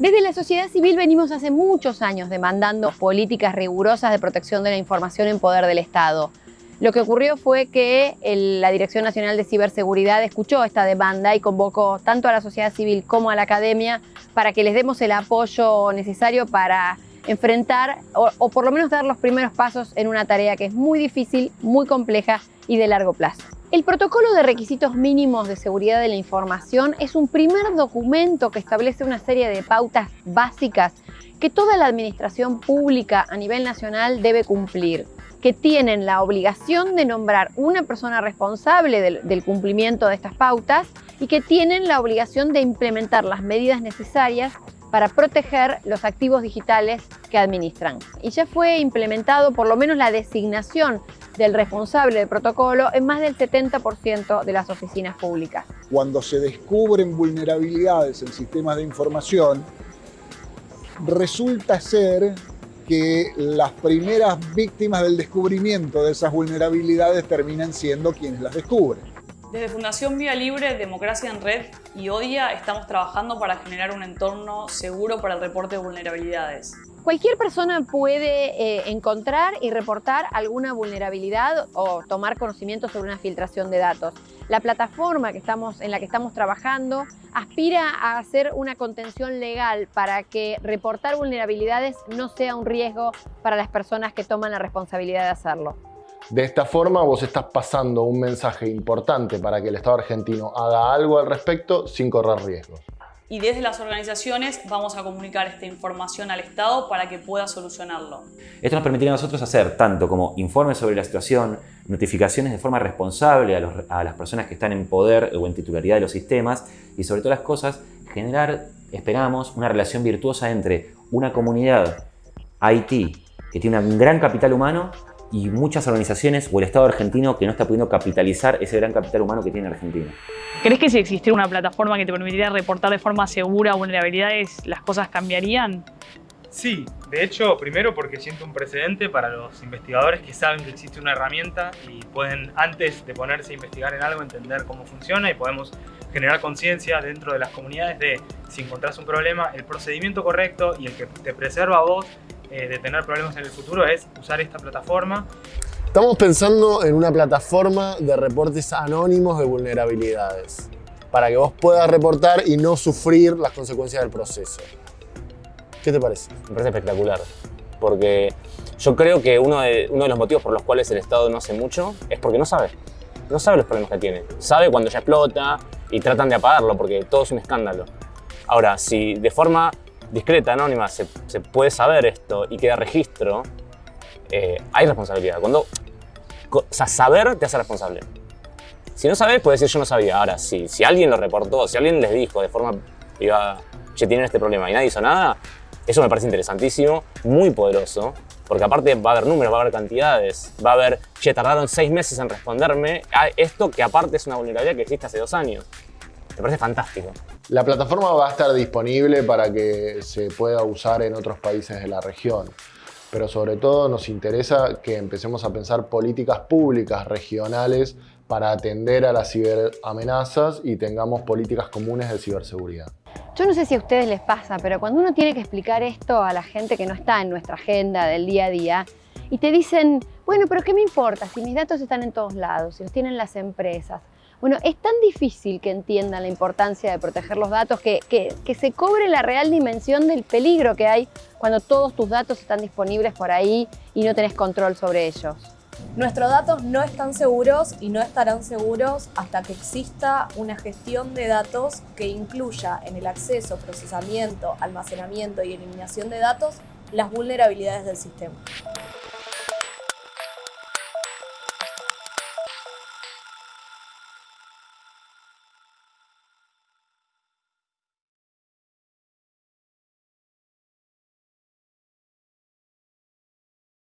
Desde la sociedad civil venimos hace muchos años demandando políticas rigurosas de protección de la información en poder del Estado. Lo que ocurrió fue que la Dirección Nacional de Ciberseguridad escuchó esta demanda y convocó tanto a la sociedad civil como a la academia para que les demos el apoyo necesario para enfrentar o, por lo menos dar los primeros pasos en una tarea que es muy difícil, muy compleja y de largo plazo. El protocolo de requisitos mínimos de seguridad de la información es un primer documento que establece una serie de pautas básicas que toda la administración pública a nivel nacional debe cumplir, que tienen la obligación de nombrar una persona responsable del, del cumplimiento de estas pautas y que tienen la obligación de implementar las medidas necesarias para proteger los activos digitales que administran. Y ya fue implementado por lo menos la designación del responsable del protocolo en más del 70% de las oficinas públicas. Cuando se descubren vulnerabilidades en sistemas de información, resulta ser que las primeras víctimas del descubrimiento de esas vulnerabilidades terminan siendo quienes las descubren. Desde Fundación Vía Libre, Democracia en Red y ODIA estamos trabajando para generar un entorno seguro para el reporte de vulnerabilidades. Cualquier persona puede eh, encontrar y reportar alguna vulnerabilidad o tomar conocimiento sobre una filtración de datos. La plataforma en la que estamos trabajando aspira a hacer una contención legal para que reportar vulnerabilidades no sea un riesgo para las personas que toman la responsabilidad de hacerlo. De esta forma vos estás pasando un mensaje importante para que el Estado argentino haga algo al respecto sin correr riesgos y desde las organizaciones vamos a comunicar esta información al Estado para que pueda solucionarlo. Esto nos permitiría a nosotros hacer tanto como informes sobre la situación, notificaciones de forma responsable a, las personas que están en poder o en titularidad de los sistemas y sobre todas las cosas generar, esperamos, una relación virtuosa entre una comunidad IT que tiene un gran capital humano y muchas organizaciones o el Estado argentino que no está pudiendo capitalizar ese gran capital humano que tiene Argentina. ¿Crees que si existiera una plataforma que te permitiría reportar de forma segura vulnerabilidades, las cosas cambiarían? Sí, de hecho, primero porque siento un precedente para los investigadores que saben que existe una herramienta y pueden, antes de ponerse a investigar en algo, entender cómo funciona y podemos generar conciencia dentro de las comunidades de si encontrás un problema, el procedimiento correcto y el que te preserva a vos eh, de tener problemas en el futuro es usar esta plataforma. Estamos pensando en una plataforma de reportes anónimos de vulnerabilidades para que vos puedas reportar y no sufrir las consecuencias del proceso. ¿Qué te parece? Me parece espectacular, porque yo creo que uno de, uno de los motivos por los cuales el Estado no hace mucho es porque no sabe. No sabe los problemas que tiene. Sabe cuando ya explota y tratan de apagarlo porque todo es un escándalo. Ahora, si de forma discreta, anónima, se, puede saber esto y queda registro, eh, hay responsabilidad. Cuando, o sea, saber te hace responsable. Si no sabes, puedes decir yo no sabía. Ahora, si, si alguien lo reportó, si alguien les dijo de forma privada, che, tienen este problema y nadie hizo nada, eso me parece interesantísimo, muy poderoso, porque aparte va a haber números, va a haber cantidades, va a haber, che, tardaron seis meses en responderme a esto que aparte es una vulnerabilidad que existe hace dos años. Me parece fantástico. La plataforma va a estar disponible para que se pueda usar en otros países de la región. Pero sobre todo nos interesa que empecemos a pensar políticas públicas regionales para atender a las ciberamenazas y tengamos políticas comunes de ciberseguridad. Yo no sé si a ustedes les pasa, pero cuando uno tiene que explicar esto a la gente que no está en nuestra agenda del día a día y te dicen, bueno, pero ¿qué me importa si mis datos están en todos lados, si los tienen las empresas? Bueno, es tan difícil que entiendan la importancia de proteger los datos que, que, se cobre la real dimensión del peligro que hay cuando todos tus datos están disponibles por ahí y no tenés control sobre ellos. Nuestros datos no están seguros y no estarán seguros hasta que exista una gestión de datos que incluya en el acceso, procesamiento, almacenamiento y eliminación de datos las vulnerabilidades del sistema.